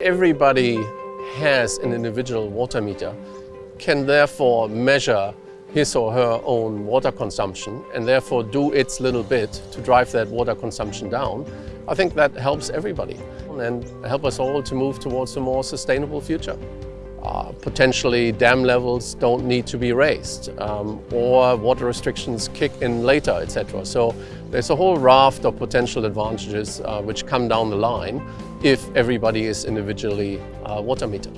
Everybody has an individual water meter, can therefore measure his or her own water consumption and therefore do its little bit to drive that water consumption down. I think that helps everybody and help us all to move towards a more sustainable future. Uh, potentially dam levels don't need to be raised um, or water restrictions kick in later, etc. So there's a whole raft of potential advantages uh, which come down the line if everybody is individually uh, water metered.